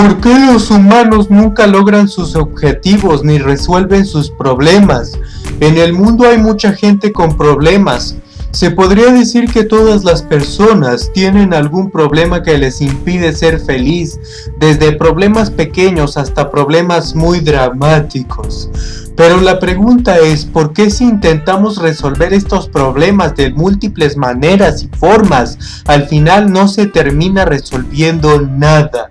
¿Por qué los humanos nunca logran sus objetivos ni resuelven sus problemas? En el mundo hay mucha gente con problemas. Se podría decir que todas las personas tienen algún problema que les impide ser feliz, desde problemas pequeños hasta problemas muy dramáticos. Pero la pregunta es, ¿por qué si intentamos resolver estos problemas de múltiples maneras y formas, al final no se termina resolviendo nada?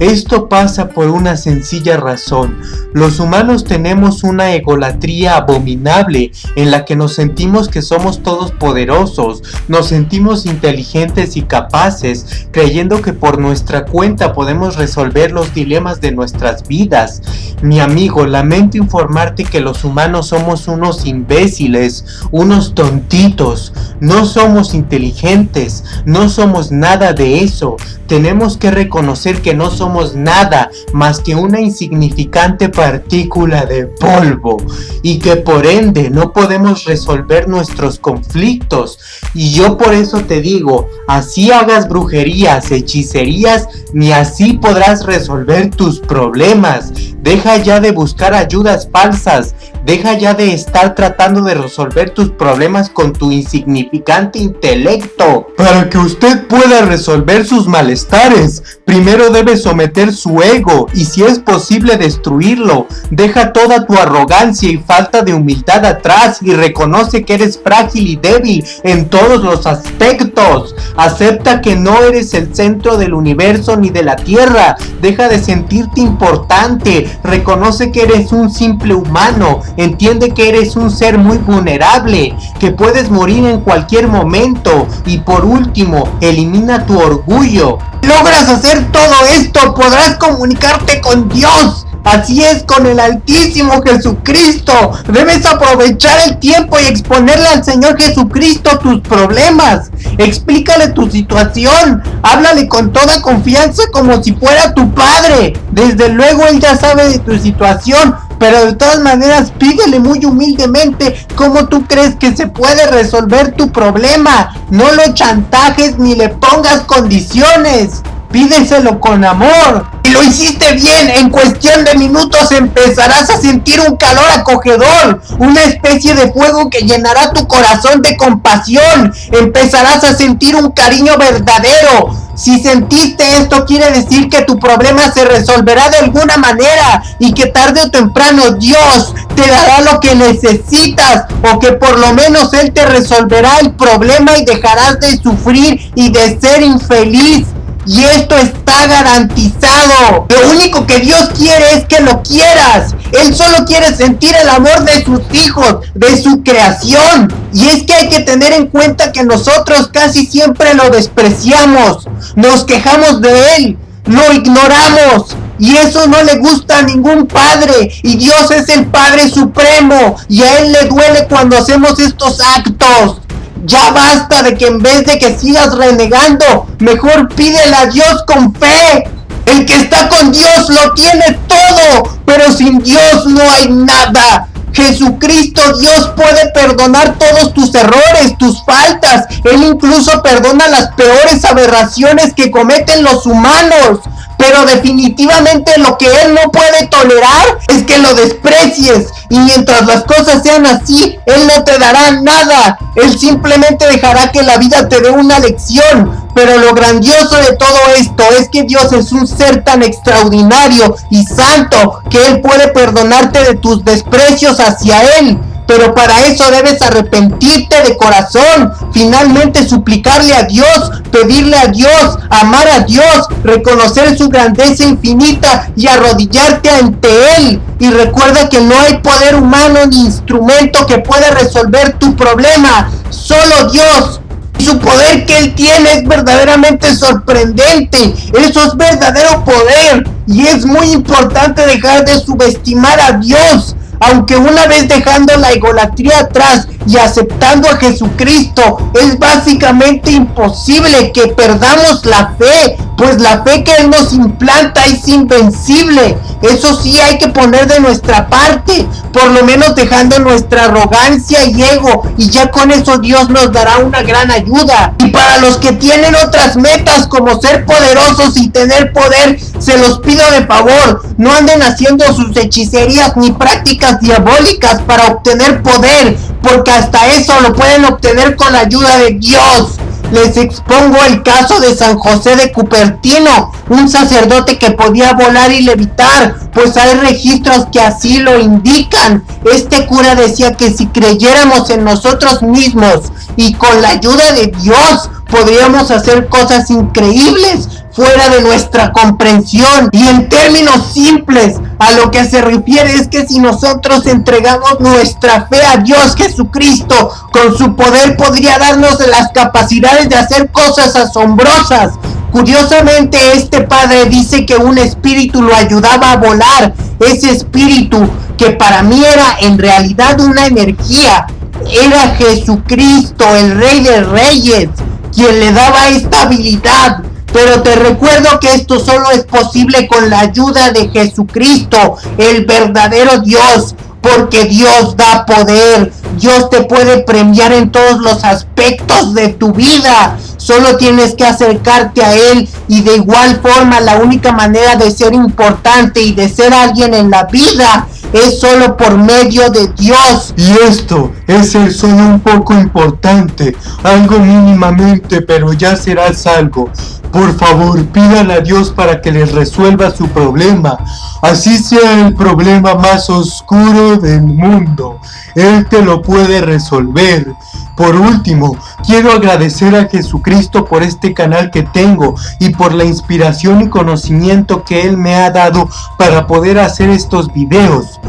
Esto pasa por una sencilla razón. Los humanos tenemos una egolatría abominable en la que nos sentimos que somos todos poderosos, nos sentimos inteligentes y capaces, creyendo que por nuestra cuenta podemos resolver los dilemas de nuestras vidas. Mi amigo, lamento informarte que los humanos somos unos imbéciles, unos tontitos, no somos inteligentes, no somos nada de eso. Tenemos que reconocer que no somos nada más que una insignificante partícula de polvo y que por ende no podemos resolver nuestros conflictos. Y yo por eso te digo, así hagas brujerías, hechicerías, ni así podrás resolver tus problemas. Deja ya de buscar ayudas falsas, Deja ya de estar tratando de resolver tus problemas con tu insignificante intelecto. Para que usted pueda resolver sus malestares, primero debe someter su ego y si es posible destruirlo. Deja toda tu arrogancia y falta de humildad atrás y reconoce que eres frágil y débil en todos los aspectos. Acepta que no eres el centro del universo ni de la tierra. Deja de sentirte importante. Reconoce que eres un simple humano Entiende que eres un ser muy vulnerable, que puedes morir en cualquier momento. Y por último, elimina tu orgullo. Logras hacer todo esto, podrás comunicarte con Dios. Así es con el Altísimo Jesucristo. Debes aprovechar el tiempo y exponerle al Señor Jesucristo tus problemas. Explícale tu situación. Háblale con toda confianza como si fuera tu padre. Desde luego Él ya sabe de tu situación. Pero de todas maneras pídele muy humildemente cómo tú crees que se puede resolver tu problema. No lo chantajes ni le pongas condiciones. Pídeselo con amor. Y lo hiciste bien, en cuestión de minutos empezarás a sentir un calor acogedor, una especie de fuego que llenará tu corazón de compasión, empezarás a sentir un cariño verdadero. Si sentiste esto quiere decir que tu problema se resolverá de alguna manera y que tarde o temprano Dios te dará lo que necesitas o que por lo menos Él te resolverá el problema y dejarás de sufrir y de ser infeliz. Y esto está garantizado. Lo único que Dios quiere es que lo quieras. Él solo quiere sentir el amor de sus hijos, de su creación. Y es que hay que tener en cuenta que nosotros casi siempre lo despreciamos. Nos quejamos de Él. Lo ignoramos. Y eso no le gusta a ningún padre. Y Dios es el Padre Supremo. Y a Él le duele cuando hacemos estos actos. Ya basta de que en vez de que sigas renegando, mejor pídele a Dios con fe. El que está con Dios lo tiene todo, pero sin Dios no hay nada. Jesucristo, Dios puede perdonar todos tus errores, tus faltas. Él incluso perdona las peores aberraciones que cometen los humanos. Pero definitivamente lo que Él no puede tolerar es que lo desprecies. Y mientras las cosas sean así, Él no te dará nada. Él simplemente dejará que la vida te dé una lección. Pero lo grandioso de todo esto es que Dios es un ser tan extraordinario y santo que Él puede perdonarte de tus desprecios hacia Él. Pero para eso debes arrepentirte de corazón, finalmente suplicarle a Dios, pedirle a Dios, amar a Dios, reconocer su grandeza infinita y arrodillarte ante Él. Y recuerda que no hay poder humano ni instrumento que pueda resolver tu problema, solo Dios. Su poder que Él tiene es verdaderamente sorprendente. Eso es verdadero poder. Y es muy importante dejar de subestimar a Dios aunque una vez dejando la egolatría atrás y aceptando a Jesucristo, es básicamente imposible que perdamos la fe, pues la fe que Él nos implanta es invencible. Eso sí hay que poner de nuestra parte, por lo menos dejando nuestra arrogancia y ego, y ya con eso Dios nos dará una gran ayuda. Y para los que tienen otras metas como ser poderosos y tener poder, se los pido de favor, no anden haciendo sus hechicerías ni prácticas diabólicas para obtener poder, porque hasta eso lo pueden obtener con la ayuda de Dios. Les expongo el caso de San José de Cupertino, un sacerdote que podía volar y levitar, pues hay registros que así lo indican. Este cura decía que si creyéramos en nosotros mismos y con la ayuda de Dios, podríamos hacer cosas increíbles fuera de nuestra comprensión. Y en términos simples, a lo que se refiere es que si nosotros entregamos nuestra fe a Dios Jesucristo, con su poder podría darnos las capacidades de hacer cosas asombrosas. Curiosamente, este padre dice que un espíritu lo ayudaba a volar. Ese espíritu, que para mí era en realidad una energía, era Jesucristo, el Rey de Reyes, quien le daba esta habilidad. Pero te recuerdo que esto solo es posible con la ayuda de Jesucristo, el verdadero Dios, porque Dios da poder. Dios te puede premiar en todos los aspectos de tu vida. Solo tienes que acercarte a Él y de igual forma la única manera de ser importante y de ser alguien en la vida es solo por medio de Dios. Y esto es el solo un poco importante, algo mínimamente, pero ya serás algo. Por favor, pídale a Dios para que les resuelva su problema, así sea el problema más oscuro del mundo. Él te lo puede resolver. Por último, quiero agradecer a Jesucristo por este canal que tengo y por la inspiración y conocimiento que Él me ha dado para poder hacer estos videos.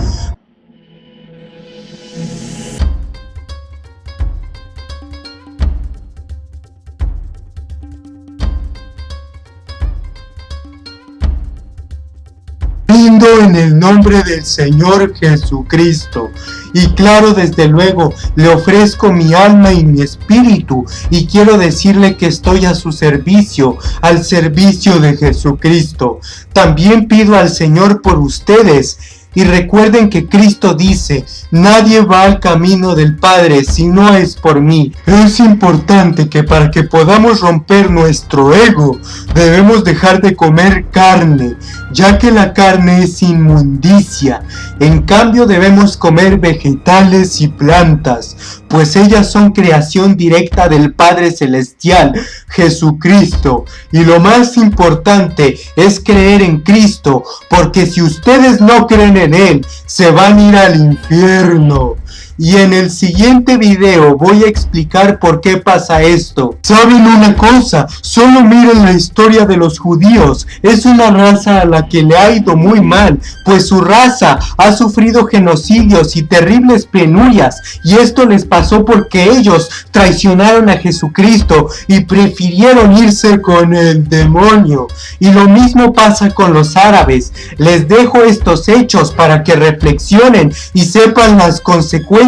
Del Señor Jesucristo. Y claro, desde luego, le ofrezco mi alma y mi espíritu y quiero decirle que estoy a su servicio, al servicio de Jesucristo. También pido al Señor por ustedes y recuerden que Cristo dice, nadie va al camino del Padre si no es por mí. Es importante que para que podamos romper nuestro ego, debemos dejar de comer carne, ya que la carne es inmundicia. En cambio debemos comer vegetales y plantas, pues ellas son creación directa del Padre Celestial, Jesucristo. Y lo más importante es creer en Cristo, porque si ustedes no creen en Él, se van a ir al infierno. Y en el siguiente video voy a explicar por qué pasa esto. ¿Saben una cosa? Solo miren la historia de los judíos. Es una raza a la que le ha ido muy mal, pues su raza ha sufrido genocidios y terribles penurias. Y esto les pasó porque ellos traicionaron a Jesucristo y prefirieron irse con el demonio. Y lo mismo pasa con los árabes. Les dejo estos hechos para que reflexionen y sepan las consecuencias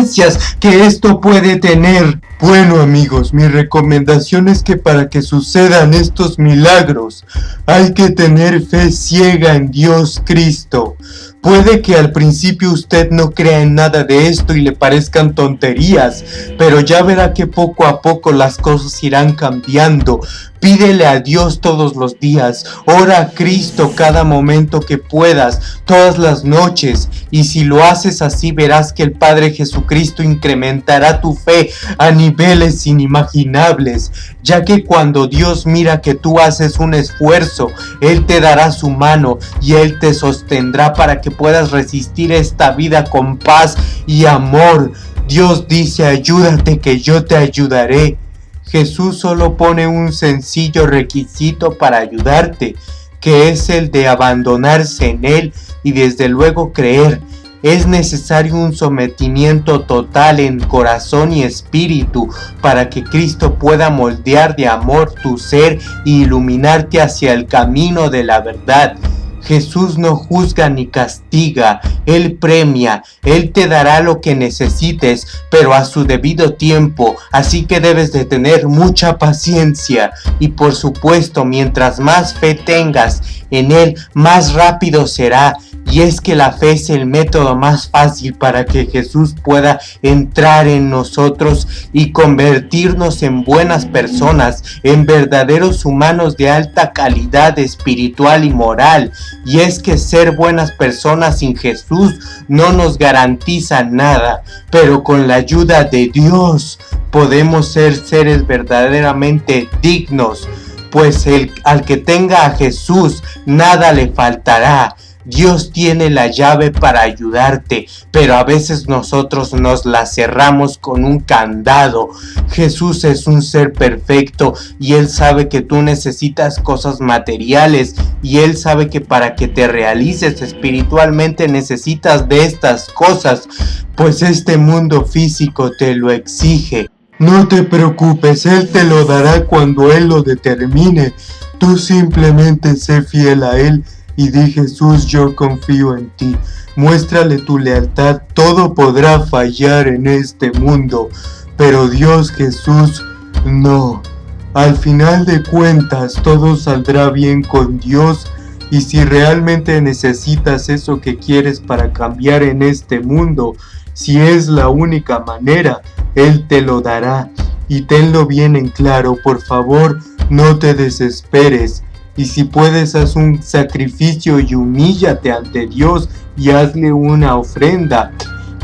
que esto puede tener. Bueno amigos, mi recomendación es que para que sucedan estos milagros hay que tener fe ciega en Dios Cristo. Puede que al principio usted no crea en nada de esto y le parezcan tonterías, pero ya verá que poco a poco las cosas irán cambiando. Pídele a Dios todos los días, ora a Cristo cada momento que puedas, todas las noches, y si lo haces así verás que el Padre Jesucristo incrementará tu fe a niveles inimaginables, ya que cuando Dios mira que tú haces un esfuerzo, Él te dará su mano y Él te sostendrá para que puedas resistir esta vida con paz y amor. Dios dice, ayúdate que yo te ayudaré. Jesús solo pone un sencillo requisito para ayudarte, que es el de abandonarse en Él y desde luego creer. Es necesario un sometimiento total en corazón y espíritu para que Cristo pueda moldear de amor tu ser e iluminarte hacia el camino de la verdad. Jesús no juzga ni castiga, Él premia, Él te dará lo que necesites, pero a su debido tiempo, así que debes de tener mucha paciencia y por supuesto mientras más fe tengas en Él, más rápido será y es que la fe es el método más fácil para que Jesús pueda entrar en nosotros y convertirnos en buenas personas, en verdaderos humanos de alta calidad espiritual y moral. Y es que ser buenas personas sin Jesús no nos garantiza nada, pero con la ayuda de Dios podemos ser seres verdaderamente dignos, pues el, al que tenga a Jesús nada le faltará. Dios tiene la llave para ayudarte, pero a veces nosotros nos la cerramos con un candado. Jesús es un ser perfecto y Él sabe que tú necesitas cosas materiales y Él sabe que para que te realices espiritualmente necesitas de estas cosas, pues este mundo físico te lo exige. No te preocupes, Él te lo dará cuando Él lo determine. Tú simplemente sé fiel a Él y di Jesús yo confío en ti. Muéstrale tu lealtad, todo podrá fallar en este mundo, pero Dios Jesús no. Al final de cuentas todo saldrá bien con Dios y si realmente necesitas eso que quieres para cambiar en este mundo, si es la única manera, Él te lo dará. Y tenlo bien en claro, por favor, no te desesperes. Y si puedes, haz un sacrificio y humíllate ante Dios y hazle una ofrenda.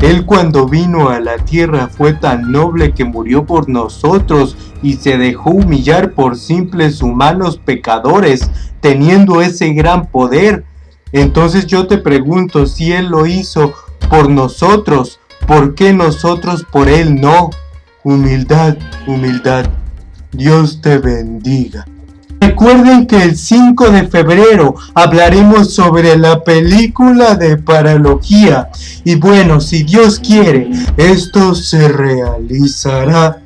Él cuando vino a la tierra fue tan noble que murió por nosotros y se dejó humillar por simples humanos pecadores, teniendo ese gran poder. Entonces yo te pregunto, si Él lo hizo por nosotros, ¿por qué nosotros por Él no? Humildad, humildad. Dios te bendiga. Recuerden que el 5 de febrero hablaremos sobre la película de paralogía. Y bueno, si Dios quiere, esto se realizará.